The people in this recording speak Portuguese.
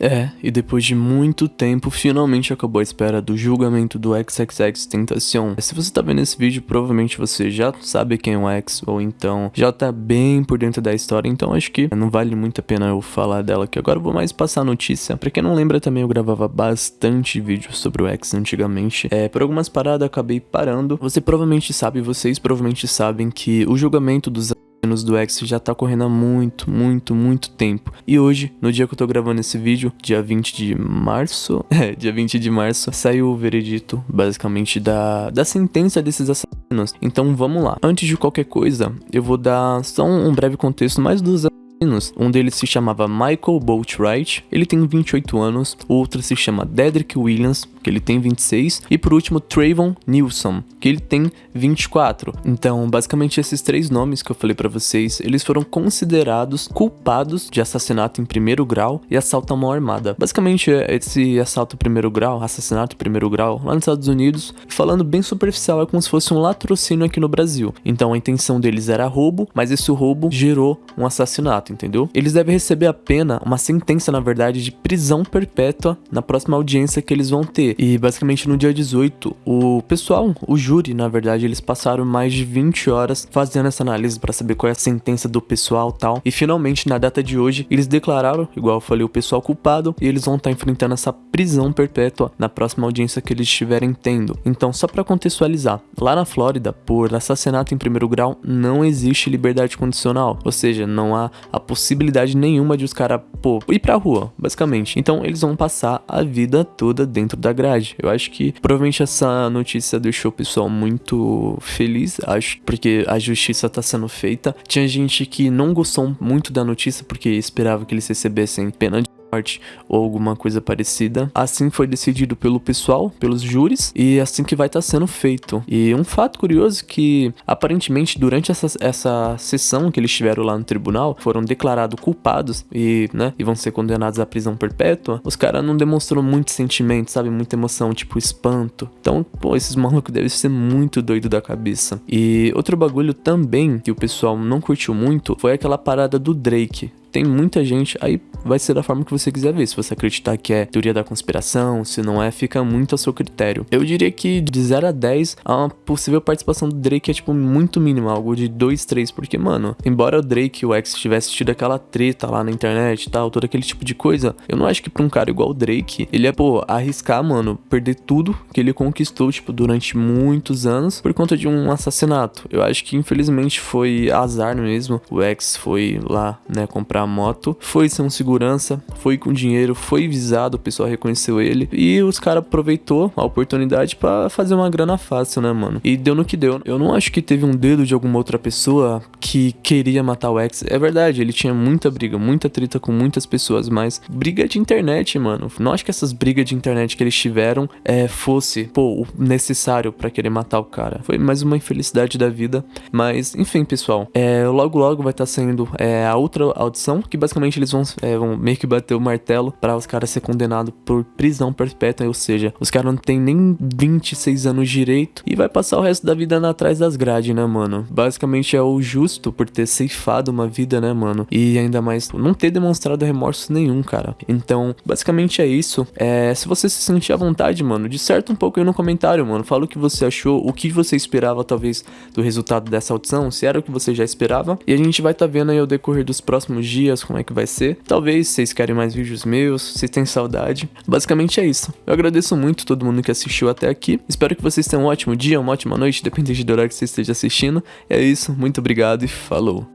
É, e depois de muito tempo, finalmente acabou a espera do julgamento do XXX Tentacion. Se você tá vendo esse vídeo, provavelmente você já sabe quem é o X, ou então já tá bem por dentro da história, então acho que não vale muito a pena eu falar dela aqui. Agora eu vou mais passar a notícia. Pra quem não lembra também, eu gravava bastante vídeos sobre o X antigamente. É, por algumas paradas acabei parando. Você provavelmente sabe, vocês provavelmente sabem que o julgamento dos anos do X já tá correndo há muito, muito, muito tempo. E hoje, no dia que eu tô gravando esse vídeo, dia 20 de março, é, dia 20 de março, saiu o veredito, basicamente, da, da sentença desses assassinos. Então vamos lá. Antes de qualquer coisa, eu vou dar só um, um breve contexto mais dos um deles se chamava Michael Boatwright, ele tem 28 anos, o outro se chama Dedrick Williams, que ele tem 26, e por último Trayvon Nilsson, que ele tem 24. Então, basicamente esses três nomes que eu falei para vocês, eles foram considerados culpados de assassinato em primeiro grau e assalto à mão armada. Basicamente, esse assalto em primeiro grau, assassinato em primeiro grau, lá nos Estados Unidos, falando bem superficial, é como se fosse um latrocínio aqui no Brasil. Então, a intenção deles era roubo, mas esse roubo gerou um assassinato, entendeu? Eles devem receber a pena, uma sentença, na verdade, de prisão perpétua na próxima audiência que eles vão ter. E basicamente no dia 18, o pessoal, o júri, na verdade, eles passaram mais de 20 horas fazendo essa análise para saber qual é a sentença do pessoal tal. E finalmente, na data de hoje, eles declararam, igual eu falei, o pessoal culpado e eles vão estar tá enfrentando essa prisão perpétua na próxima audiência que eles estiverem tendo. Então, só para contextualizar, lá na Flórida, por assassinato em primeiro grau, não existe liberdade condicional, ou seja, não há a possibilidade nenhuma de os caras, pô, ir pra rua, basicamente. Então, eles vão passar a vida toda dentro da grade. Eu acho que provavelmente essa notícia deixou o pessoal muito feliz, acho, porque a justiça tá sendo feita. Tinha gente que não gostou muito da notícia porque esperava que eles recebessem pena de morte ou alguma coisa parecida. Assim foi decidido pelo pessoal, pelos júris, e assim que vai estar tá sendo feito. E um fato curioso é que, aparentemente, durante essa, essa sessão que eles tiveram lá no tribunal, foram declarados culpados e, né, e vão ser condenados à prisão perpétua, os caras não demonstraram muito sentimento, sabe? Muita emoção, tipo espanto. Então, pô, esses malucos devem ser muito doido da cabeça. E outro bagulho também que o pessoal não curtiu muito foi aquela parada do Drake tem muita gente, aí vai ser da forma que você quiser ver. Se você acreditar que é teoria da conspiração, se não é, fica muito a seu critério. Eu diria que de 0 a 10, a possível participação do Drake é tipo muito mínima, algo de 2, 3, porque, mano, embora o Drake e o X tivesse tido aquela treta lá na internet e tal, todo aquele tipo de coisa, eu não acho que pra um cara igual o Drake, ele é, pô, arriscar, mano, perder tudo que ele conquistou, tipo, durante muitos anos por conta de um assassinato. Eu acho que, infelizmente, foi azar mesmo. O X foi lá, né, comprar a moto, foi ser um segurança, foi com dinheiro, foi visado, o pessoal reconheceu ele e os caras aproveitou a oportunidade para fazer uma grana fácil, né, mano? E deu no que deu. Eu não acho que teve um dedo de alguma outra pessoa que queria matar o X. É verdade, ele tinha muita briga, muita treta com muitas pessoas, mas briga de internet, mano. Não acho que essas brigas de internet que eles tiveram é, fosse, pô, o necessário para querer matar o cara. Foi mais uma infelicidade da vida. Mas, enfim, pessoal, é, logo logo vai estar tá saindo é, a outra audição que basicamente eles vão, é, vão meio que bater o martelo para os caras ser condenados por prisão perpétua, ou seja, os caras não tem nem 26 anos direito e vai passar o resto da vida atrás das grades, né, mano? Basicamente é o justo por ter ceifado uma vida, né, mano? E ainda mais não ter demonstrado remorso nenhum, cara. Então, basicamente é isso. É, se você se sentir à vontade, mano, disserta um pouco aí no comentário, mano. Fala o que você achou, o que você esperava, talvez, do resultado dessa audição, se era o que você já esperava. E a gente vai tá vendo aí o decorrer dos próximos dias dias, como é que vai ser. Talvez vocês querem mais vídeos meus, se tem saudade. Basicamente é isso. Eu agradeço muito todo mundo que assistiu até aqui. Espero que vocês tenham um ótimo dia, uma ótima noite, dependendo do horário que você esteja assistindo. É isso, muito obrigado e falou!